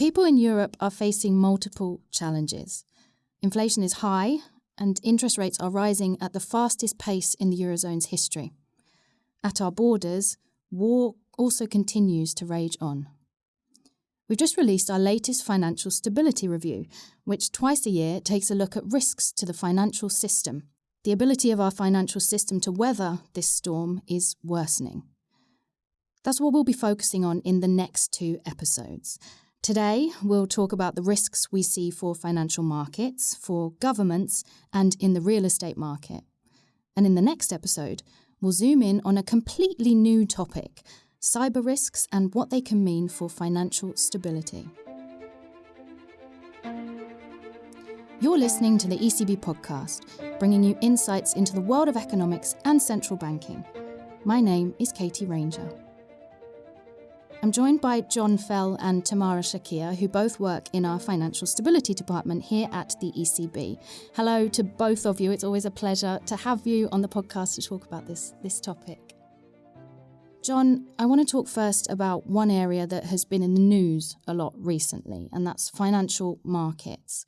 People in Europe are facing multiple challenges. Inflation is high, and interest rates are rising at the fastest pace in the Eurozone's history. At our borders, war also continues to rage on. We've just released our latest financial stability review, which twice a year takes a look at risks to the financial system. The ability of our financial system to weather this storm is worsening. That's what we'll be focusing on in the next two episodes. Today, we'll talk about the risks we see for financial markets, for governments, and in the real estate market. And in the next episode, we'll zoom in on a completely new topic cyber risks and what they can mean for financial stability. You're listening to the ECB podcast, bringing you insights into the world of economics and central banking. My name is Katie Ranger. I'm joined by John Fell and Tamara Shakir, who both work in our financial stability department here at the ECB. Hello to both of you. It's always a pleasure to have you on the podcast to talk about this, this topic. John, I want to talk first about one area that has been in the news a lot recently, and that's financial markets.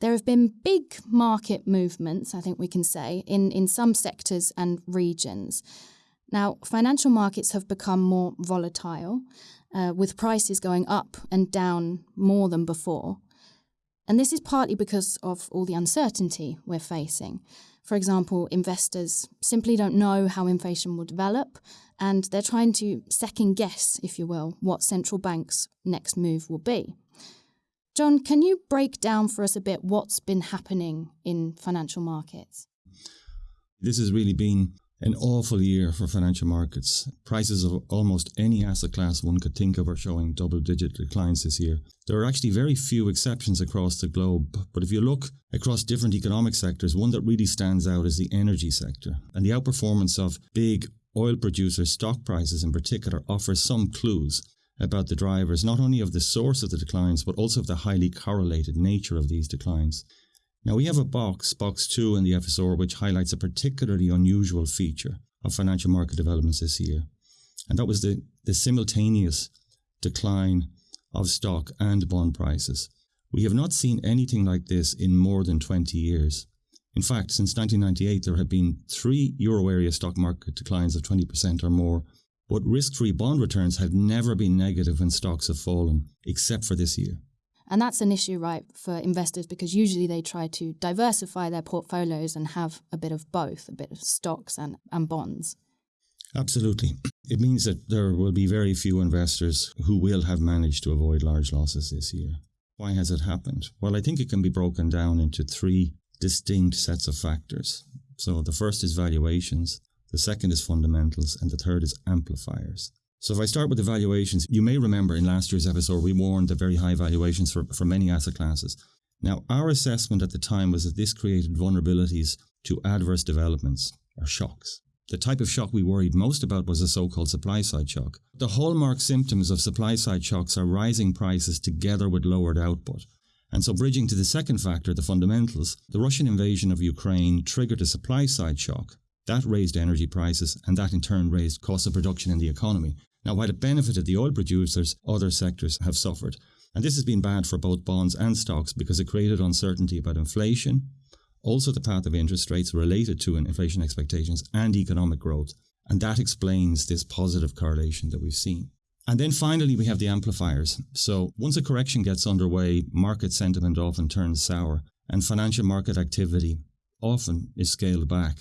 There have been big market movements, I think we can say, in, in some sectors and regions. Now, financial markets have become more volatile, uh, with prices going up and down more than before. And this is partly because of all the uncertainty we're facing. For example, investors simply don't know how inflation will develop, and they're trying to second guess, if you will, what central banks' next move will be. John, can you break down for us a bit what's been happening in financial markets? This has really been an awful year for financial markets. Prices of almost any asset class one could think of are showing double digit declines this year. There are actually very few exceptions across the globe, but if you look across different economic sectors, one that really stands out is the energy sector. And the outperformance of big oil producers' stock prices in particular offers some clues about the drivers, not only of the source of the declines, but also of the highly correlated nature of these declines. Now we have a box, box 2 in the FSR, which highlights a particularly unusual feature of financial market developments this year. And that was the, the simultaneous decline of stock and bond prices. We have not seen anything like this in more than 20 years. In fact, since 1998, there have been three euro area stock market declines of 20% or more, but risk free bond returns have never been negative when stocks have fallen, except for this year. And that's an issue, right, for investors because usually they try to diversify their portfolios and have a bit of both, a bit of stocks and, and bonds. Absolutely. It means that there will be very few investors who will have managed to avoid large losses this year. Why has it happened? Well, I think it can be broken down into three distinct sets of factors. So the first is valuations, the second is fundamentals, and the third is amplifiers. So if I start with the valuations, you may remember in last year's episode we warned of very high valuations for, for many asset classes. Now, our assessment at the time was that this created vulnerabilities to adverse developments or shocks. The type of shock we worried most about was a so-called supply side shock. The hallmark symptoms of supply side shocks are rising prices together with lowered output. And so bridging to the second factor, the fundamentals, the Russian invasion of Ukraine triggered a supply side shock. That raised energy prices and that in turn raised cost of production in the economy. Now, while it benefited the oil producers, other sectors have suffered. And this has been bad for both bonds and stocks because it created uncertainty about inflation, also the path of interest rates related to inflation expectations and economic growth. And that explains this positive correlation that we've seen. And then finally, we have the amplifiers. So once a correction gets underway, market sentiment often turns sour and financial market activity often is scaled back.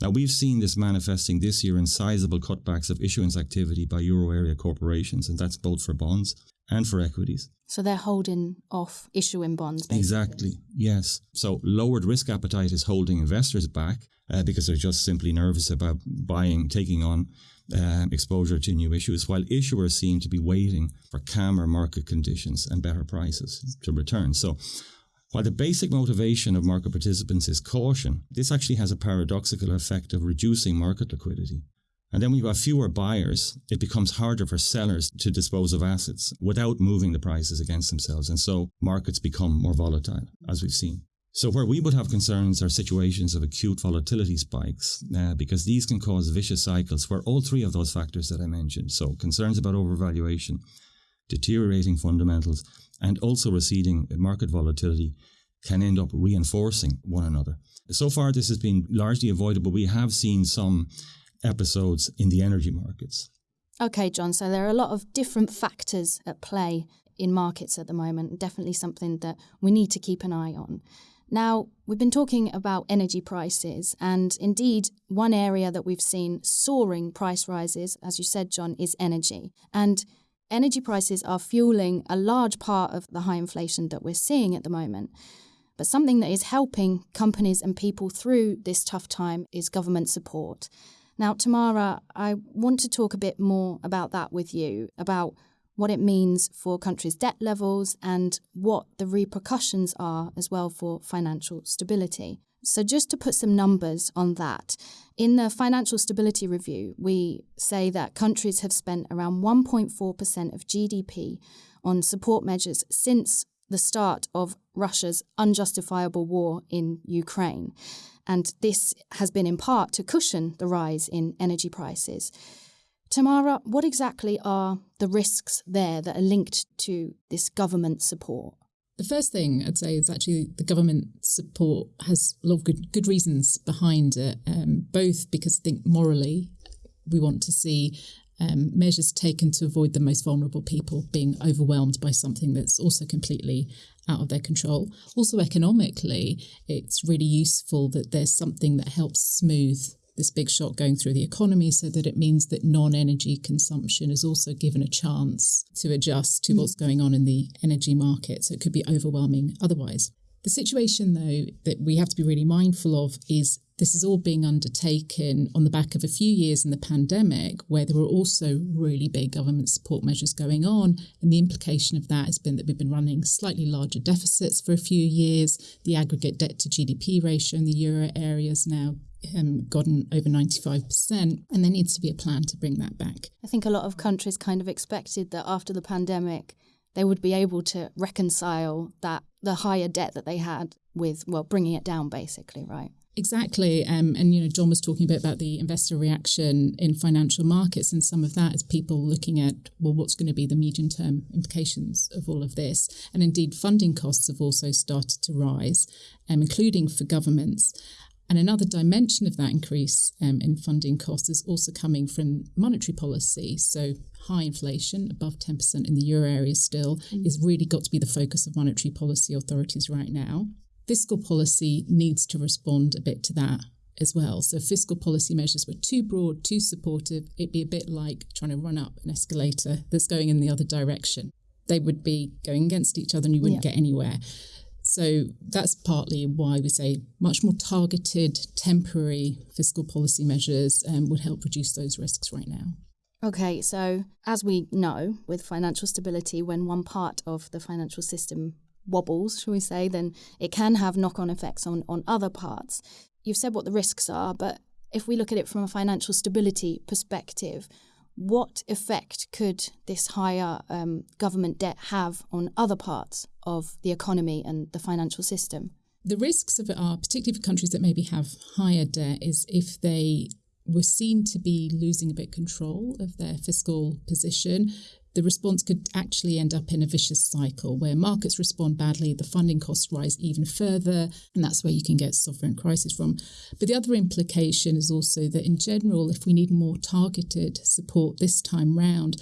Now, we've seen this manifesting this year in sizable cutbacks of issuance activity by euro area corporations, and that's both for bonds and for equities. So they're holding off issuing bonds. Basically. Exactly, yes. So lowered risk appetite is holding investors back uh, because they're just simply nervous about buying, taking on um, exposure to new issues, while issuers seem to be waiting for calmer market conditions and better prices to return. So while the basic motivation of market participants is caution, this actually has a paradoxical effect of reducing market liquidity. And then when you have fewer buyers, it becomes harder for sellers to dispose of assets without moving the prices against themselves. And so markets become more volatile, as we've seen. So where we would have concerns are situations of acute volatility spikes, uh, because these can cause vicious cycles where all three of those factors that I mentioned, so concerns about overvaluation, deteriorating fundamentals, and also receding market volatility can end up reinforcing one another. So far, this has been largely avoidable. We have seen some episodes in the energy markets. Okay, John, so there are a lot of different factors at play in markets at the moment, definitely something that we need to keep an eye on. Now, we've been talking about energy prices, and indeed, one area that we've seen soaring price rises, as you said, John, is energy. And energy prices are fueling a large part of the high inflation that we're seeing at the moment. But something that is helping companies and people through this tough time is government support. Now, Tamara, I want to talk a bit more about that with you, about what it means for countries' debt levels and what the repercussions are as well for financial stability. So, just to put some numbers on that, in the Financial Stability Review, we say that countries have spent around 1.4% of GDP on support measures since the start of Russia's unjustifiable war in Ukraine. And this has been in part to cushion the rise in energy prices. Tamara, what exactly are the risks there that are linked to this government support? The first thing I'd say is actually the government support has a lot of good, good reasons behind it, um, both because I think morally we want to see um, measures taken to avoid the most vulnerable people being overwhelmed by something that's also completely out of their control. Also, economically, it's really useful that there's something that helps smooth this big shock going through the economy so that it means that non energy consumption is also given a chance to adjust to mm. what's going on in the energy market. So it could be overwhelming otherwise. The situation, though, that we have to be really mindful of is this is all being undertaken on the back of a few years in the pandemic where there were also really big government support measures going on. And the implication of that has been that we've been running slightly larger deficits for a few years. The aggregate debt to GDP ratio in the euro area is now um, gotten over 95%, and there needs to be a plan to bring that back. I think a lot of countries kind of expected that after the pandemic, they would be able to reconcile that the higher debt that they had with, well, bringing it down, basically, right? Exactly. Um, and, you know, John was talking a bit about the investor reaction in financial markets, and some of that is people looking at, well, what's going to be the medium term implications of all of this? And indeed, funding costs have also started to rise, um, including for governments. And another dimension of that increase um, in funding costs is also coming from monetary policy. So, high inflation, above 10% in the euro area still, mm. is really got to be the focus of monetary policy authorities right now fiscal policy needs to respond a bit to that as well. So fiscal policy measures were too broad, too supportive. It'd be a bit like trying to run up an escalator that's going in the other direction. They would be going against each other and you wouldn't yeah. get anywhere. So that's partly why we say much more targeted, temporary fiscal policy measures um, would help reduce those risks right now. Okay, so as we know, with financial stability, when one part of the financial system wobbles, shall we say, then it can have knock on effects on, on other parts. You've said what the risks are, but if we look at it from a financial stability perspective, what effect could this higher um, government debt have on other parts of the economy and the financial system? The risks of it are, particularly for countries that maybe have higher debt, is if they were seen to be losing a bit control of their fiscal position, the response could actually end up in a vicious cycle where markets respond badly, the funding costs rise even further, and that's where you can get sovereign crisis from. But the other implication is also that in general, if we need more targeted support this time round,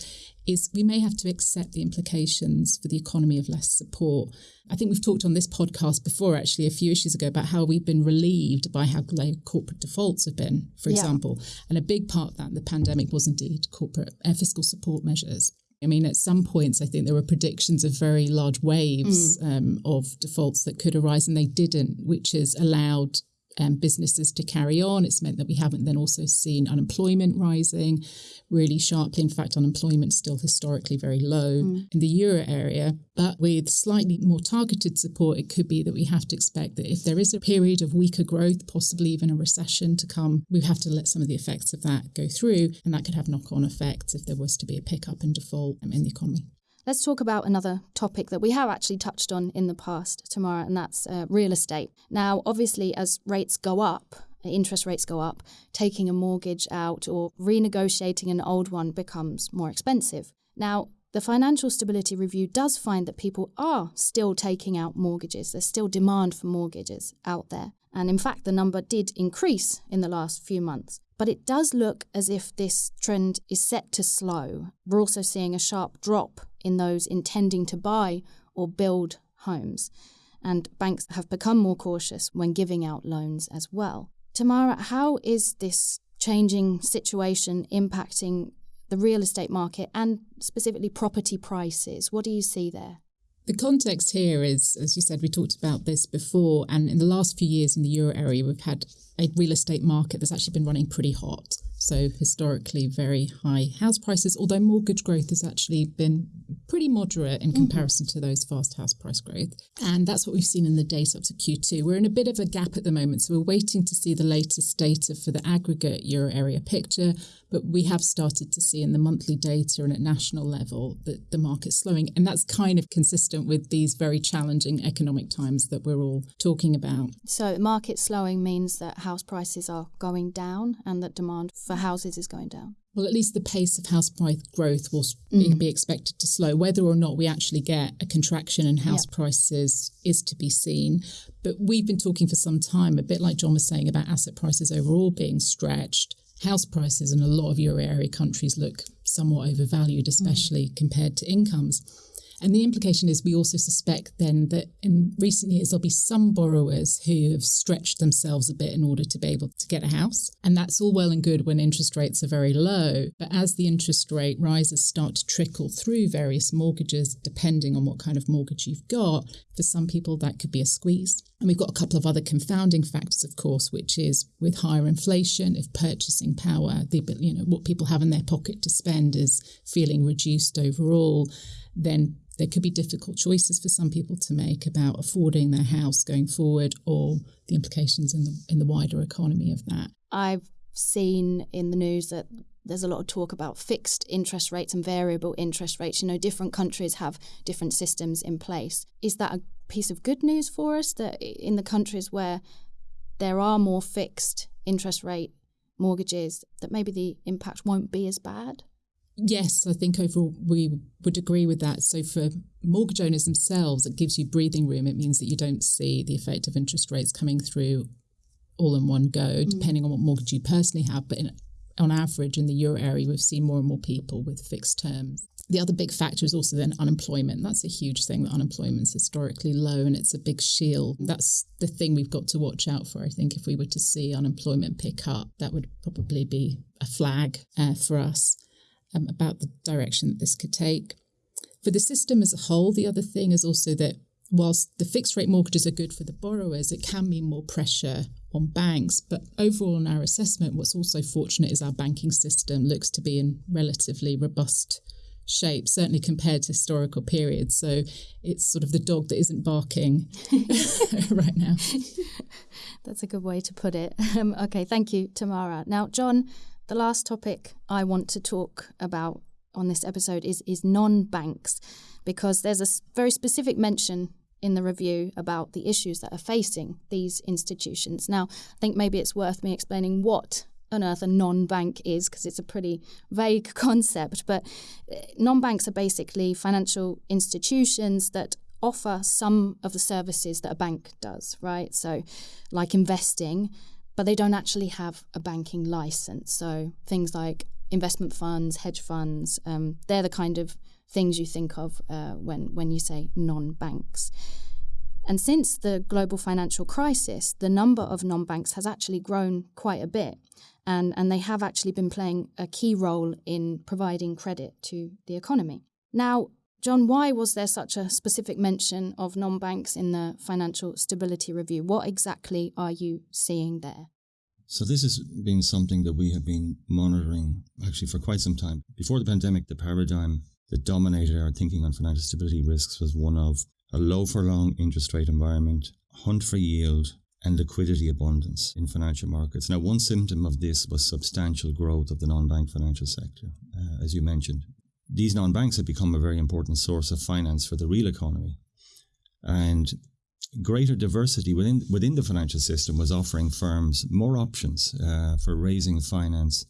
is we may have to accept the implications for the economy of less support. I think we've talked on this podcast before, actually, a few issues ago, about how we've been relieved by how low corporate defaults have been, for yeah. example. And a big part of that in the pandemic was indeed corporate uh, fiscal support measures. I mean, at some points, I think there were predictions of very large waves mm. um, of defaults that could arise, and they didn't, which has allowed um, businesses to carry on. It's meant that we haven't then also seen unemployment rising really sharply. In fact, unemployment is still historically very low mm. in the euro area. But with slightly more targeted support, it could be that we have to expect that if there is a period of weaker growth, possibly even a recession to come, we have to let some of the effects of that go through. And that could have knock on effects if there was to be a pickup in default um, in the economy. Let's talk about another topic that we have actually touched on in the past, Tamara, and that's uh, real estate. Now, obviously, as rates go up, interest rates go up, taking a mortgage out or renegotiating an old one becomes more expensive. Now, the Financial Stability Review does find that people are still taking out mortgages. There's still demand for mortgages out there. And in fact, the number did increase in the last few months. But it does look as if this trend is set to slow. We're also seeing a sharp drop in those intending to buy or build homes. And banks have become more cautious when giving out loans as well. Tamara, how is this changing situation impacting the real estate market and specifically property prices? What do you see there? The context here is, as you said, we talked about this before, and in the last few years in the euro area, we've had a real estate market that's actually been running pretty hot. So, historically, very high house prices, although mortgage growth has actually been pretty moderate in mm-hmm. comparison mm-hmm. to those fast house price growth. And that's what we've seen in the data up to Q2. We're in a bit of a gap at the moment. So, we're waiting to see the latest data for the aggregate euro area picture. But we have started to see in the monthly data and at national level that the market's slowing. And that's kind of consistent with these very challenging economic times that we're all talking about. So, market slowing means that house prices are going down and that demand for houses is going down? Well, at least the pace of house price growth will mm. be expected to slow. Whether or not we actually get a contraction in house yep. prices is to be seen. But we've been talking for some time, a bit like John was saying, about asset prices overall being stretched. House prices in a lot of euro area countries look somewhat overvalued, especially mm. compared to incomes. And the implication is we also suspect then that in recent years, there'll be some borrowers who have stretched themselves a bit in order to be able to get a house. And that's all well and good when interest rates are very low. But as the interest rate rises start to trickle through various mortgages, depending on what kind of mortgage you've got, for some people that could be a squeeze. And we've got a couple of other confounding factors, of course, which is with higher inflation, if purchasing power, the you know what people have in their pocket to spend is feeling reduced overall, then there could be difficult choices for some people to make about affording their house going forward or the implications in the in the wider economy of that. I've seen in the news that there's a lot of talk about fixed interest rates and variable interest rates. You know, different countries have different systems in place. Is that a piece of good news for us that in the countries where there are more fixed interest rate mortgages that maybe the impact won't be as bad? Yes, I think overall we would agree with that. So for mortgage owners themselves, it gives you breathing room. It means that you don't see the effect of interest rates coming through all in one go, mm. depending on what mortgage you personally have. But in, on average, in the euro area, we've seen more and more people with fixed terms. The other big factor is also then unemployment. That's a huge thing. That unemployment's historically low, and it's a big shield. That's the thing we've got to watch out for. I think if we were to see unemployment pick up, that would probably be a flag uh, for us um, about the direction that this could take. For the system as a whole, the other thing is also that whilst the fixed rate mortgages are good for the borrowers, it can mean more pressure on banks. But overall, in our assessment, what's also fortunate is our banking system looks to be in relatively robust shape, certainly compared to historical periods. So it's sort of the dog that isn't barking right now. That's a good way to put it. Um, okay, thank you, Tamara. Now, John, the last topic I want to talk about on this episode is is non-banks because there's a very specific mention in the review about the issues that are facing these institutions. Now, I think maybe it's worth me explaining what on earth a non-bank is because it's a pretty vague concept, but eh, non-banks are basically financial institutions that offer some of the services that a bank does, right? So like investing, but they don't actually have a banking license. So things like investment funds, hedge funds, um, they're the kind of things you think of uh, when when you say non-banks. And since the global financial crisis, the number of non-banks has actually grown quite a bit. And, and they have actually been playing a key role in providing credit to the economy. Now, John, why was there such a specific mention of non banks in the Financial Stability Review? What exactly are you seeing there? So, this has been something that we have been monitoring actually for quite some time. Before the pandemic, the paradigm that dominated our thinking on financial stability risks was one of a low for long interest rate environment, hunt for yield, and liquidity abundance in financial markets. Now, one symptom of this was substantial growth of the non bank financial sector, uh, as you mentioned these non banks have become a very important source of finance for the real economy. And greater diversity within, within the financial system was offering firms more options uh, for raising finance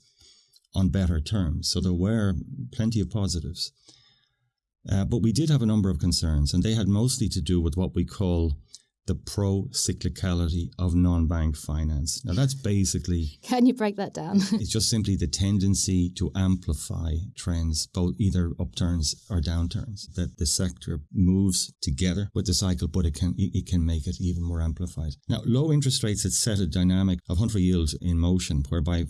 on better terms. So there were plenty of positives. Uh, but we did have a number of concerns, and they had mostly to do with what we call the pro cyclicality of non bank finance. Now, that's basically. Can you break that down? it's just simply the tendency to amplify trends, both either upturns or downturns, that the sector moves together with the cycle, but it can, it can make it even more amplified. Now, low interest rates had set a dynamic of hunt for yield in motion, whereby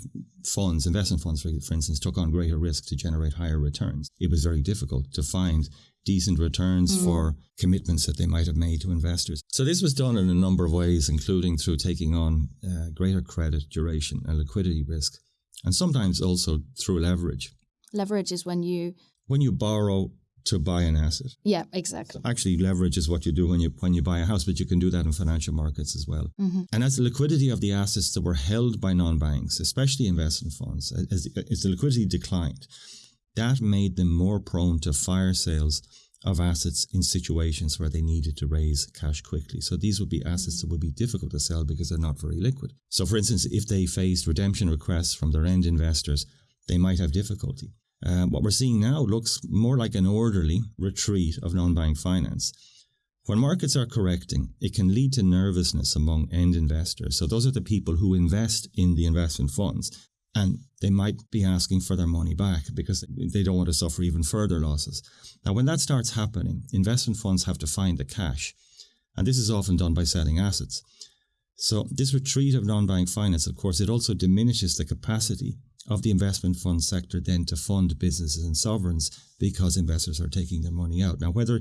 funds, investment funds, for, for instance, took on greater risk to generate higher returns. It was very difficult to find decent returns mm. for commitments that they might have made to investors. So this was done in a number of ways, including through taking on uh, greater credit duration and liquidity risk, and sometimes also through leverage. Leverage is when you when you borrow to buy an asset. Yeah, exactly. So actually, leverage is what you do when you when you buy a house, but you can do that in financial markets as well. Mm-hmm. And as the liquidity of the assets that were held by non-banks, especially investment funds, as, as the liquidity declined, that made them more prone to fire sales of assets in situations where they needed to raise cash quickly. So these would be assets that would be difficult to sell because they're not very liquid. So, for instance, if they faced redemption requests from their end investors, they might have difficulty. Uh, what we're seeing now looks more like an orderly retreat of non bank finance. When markets are correcting, it can lead to nervousness among end investors. So, those are the people who invest in the investment funds and they might be asking for their money back because they don't want to suffer even further losses. Now, when that starts happening, investment funds have to find the cash, and this is often done by selling assets. So, this retreat of non bank finance, of course, it also diminishes the capacity of the investment fund sector then to fund businesses and sovereigns because investors are taking their money out. Now, whether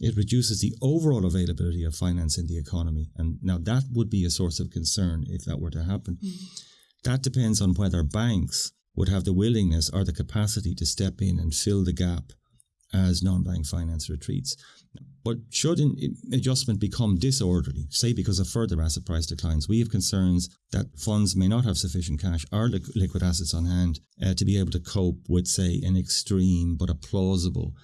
it reduces the overall availability of finance in the economy, and now that would be a source of concern if that were to happen. Mm. That depends on whether banks would have the willingness or the capacity to step in and fill the gap as non-bank finance retreats. But should an adjustment become disorderly, say because of further asset price declines, we have concerns that funds may not have sufficient cash or liquid assets on hand uh, to be able to cope with, say, an extreme but a plausible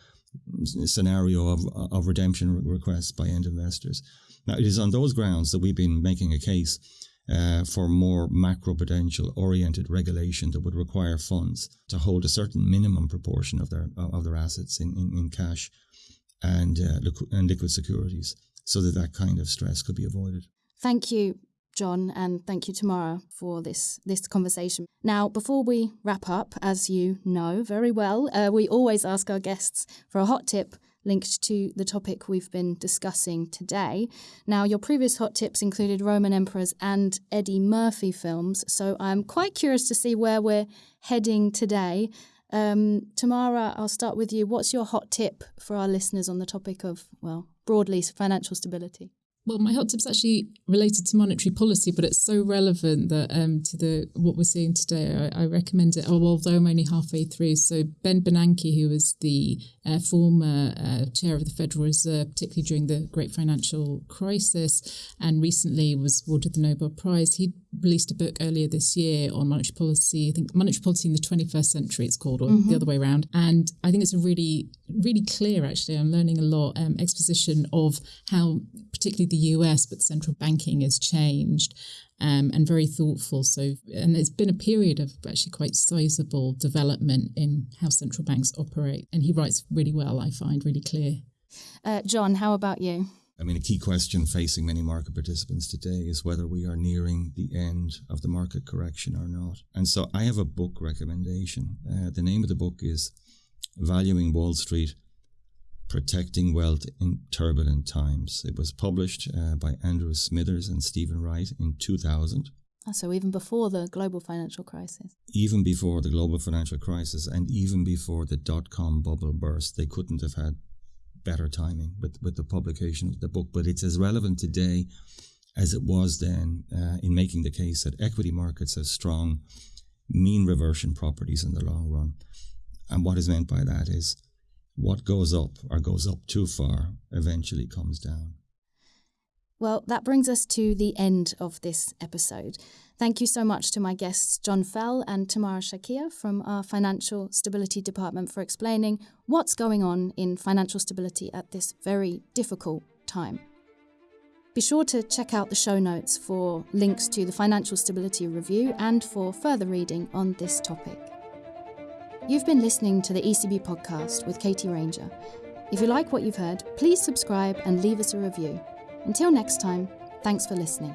scenario of, of redemption requests by end investors. Now, it is on those grounds that we've been making a case uh, for more macroprudential oriented regulation that would require funds to hold a certain minimum proportion of their of their assets in, in, in cash and uh, and liquid securities so that that kind of stress could be avoided. Thank you, John, and thank you, Tamara, for this this conversation. Now, before we wrap up, as you know very well, uh, we always ask our guests for a hot tip linked to the topic we've been discussing today. Now, your previous hot tips included Roman emperors and Eddie Murphy films, so I'm quite curious to see where we're heading today. Um, Tamara, I'll start with you. What's your hot tip for our listeners on the topic of, well, broadly financial stability? Well, my hot tip's actually related to monetary policy, but it's so relevant that um, to the what we're seeing today, I, I recommend it. Oh, although I'm only halfway through. So Ben Bernanke, who was the uh, former uh, chair of the Federal Reserve, particularly during the Great Financial Crisis, and recently was awarded the Nobel Prize. He released a book earlier this year on monetary policy. I think monetary policy in the 21st century, it's called, or mm-hmm. the other way around. And I think it's a really, really clear, actually, I'm learning a lot, um, exposition of how, particularly the US, but central banking has changed. Um, and very thoughtful. So, and it's been a period of actually quite sizable development in how central banks operate. And he writes really well, I find, really clear. Uh, John, how about you? I mean, a key question facing many market participants today is whether we are nearing the end of the market correction or not. And so I have a book recommendation. Uh, the name of the book is Valuing Wall Street Protecting Wealth in Turbulent Times. It was published uh, by Andrew Smithers and Stephen Wright in 2000. Ah, so even before the global financial crisis? Even before the global financial crisis and even before the dot com bubble burst, they couldn't have had better timing with, with the publication of the book, but it's as relevant today as it was then uh, in making the case that equity markets have strong mean reversion properties in the long run. And what is meant by that is what goes up or goes up too far eventually comes down. Well, that brings us to the end of this episode. Thank you so much to my guests, John Fell and Tamara Shakir from our Financial Stability Department, for explaining what's going on in financial stability at this very difficult time. Be sure to check out the show notes for links to the Financial Stability Review and for further reading on this topic. You've been listening to the ECB podcast with Katie Ranger. If you like what you've heard, please subscribe and leave us a review. Until next time, thanks for listening.